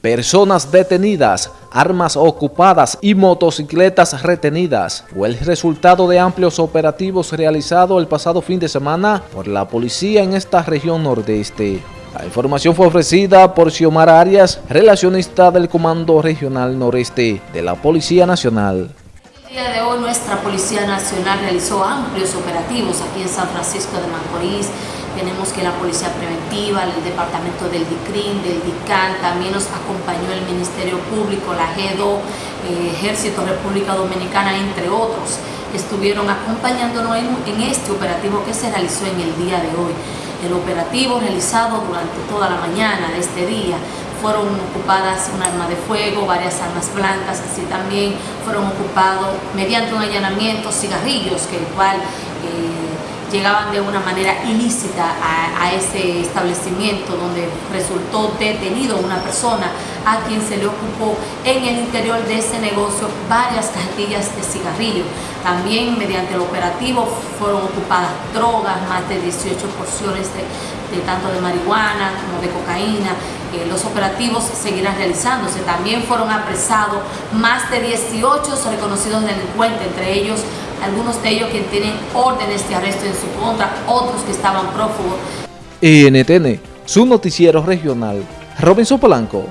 Personas detenidas, armas ocupadas y motocicletas retenidas fue el resultado de amplios operativos realizados el pasado fin de semana por la policía en esta región nordeste. La información fue ofrecida por Xiomara Arias, relacionista del Comando Regional Noreste de la Policía Nacional. El día de hoy nuestra Policía Nacional realizó amplios operativos aquí en San Francisco de Macorís, tenemos que la Policía Preventiva, el Departamento del DICRIN, del DICAN, también nos acompañó el Ministerio Público, la GEDO, eh, Ejército República Dominicana, entre otros, estuvieron acompañándonos en, en este operativo que se realizó en el día de hoy. El operativo realizado durante toda la mañana de este día fueron ocupadas un arma de fuego, varias armas blancas, así también fueron ocupados mediante un allanamiento cigarrillos, que el cual eh, llegaban de una manera ilícita a, ese establecimiento donde resultó detenido una persona a quien se le ocupó en el interior de ese negocio varias cajetillas de cigarrillo. También mediante el operativo fueron ocupadas drogas, más de 18 porciones de, tanto de marihuana como de cocaína. Eh, los operativos seguirán realizándose. También fueron apresados más de 18 reconocidos delincuentes, entre ellos algunos de ellos que tienen órdenes de arresto en su contra, otros que estaban prófugos. NTN, su noticiero regional, Robinson Polanco.